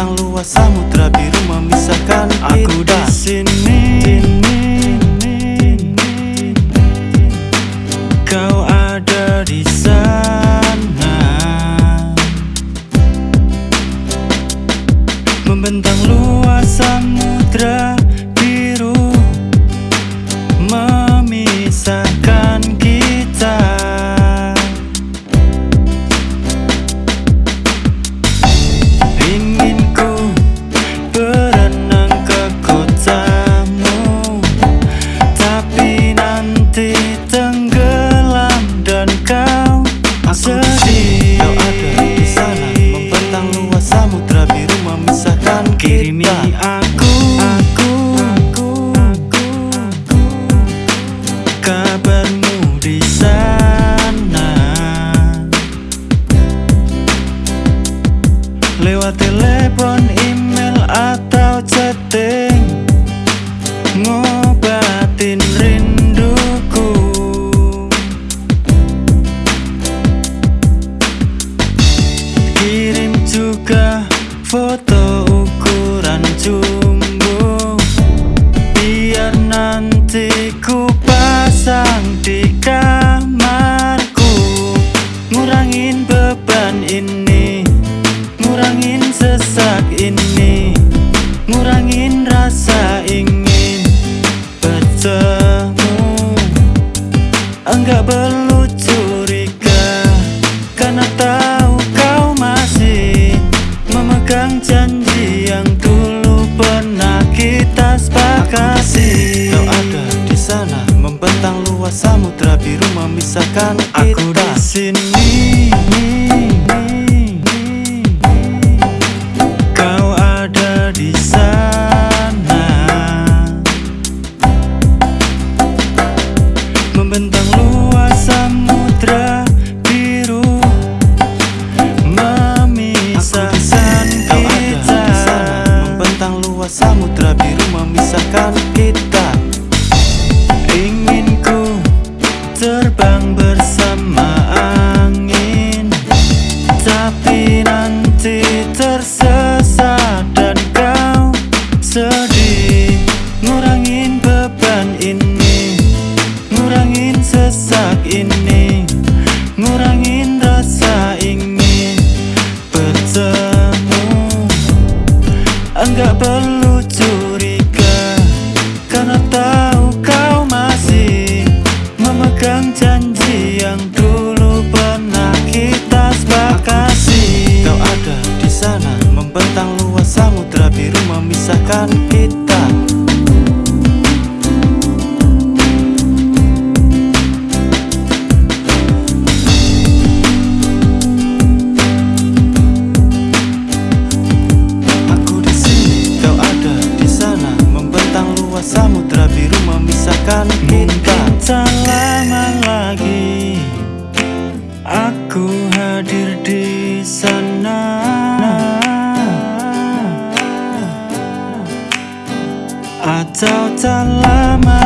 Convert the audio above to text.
bintang luas samudra biru memisahkan aku di sini kau ada di sana. Membentang luas samudra. Lewat telepon, email atau chatting. Ngobatin rinduku. Kirim juga foto ukuran jumbo. Biar nanti ku pasang di perlu curiga. Karena tahu kau masih Memegang janji yang dulu pernah kita sepakati. Kau ada di sana Membentang luas samudra biru memisahkan sesak ini Ngurangin rasa ingin bertemu. Enggak perlu curiga Karena tahu kau masih Memegang janji yang dulu pernah kita sepakati. Kau ada di sana Membentang luas samudra biru memisahkan memisahkan kita Tak lagi. Aku hadir di sana. Atau tak lama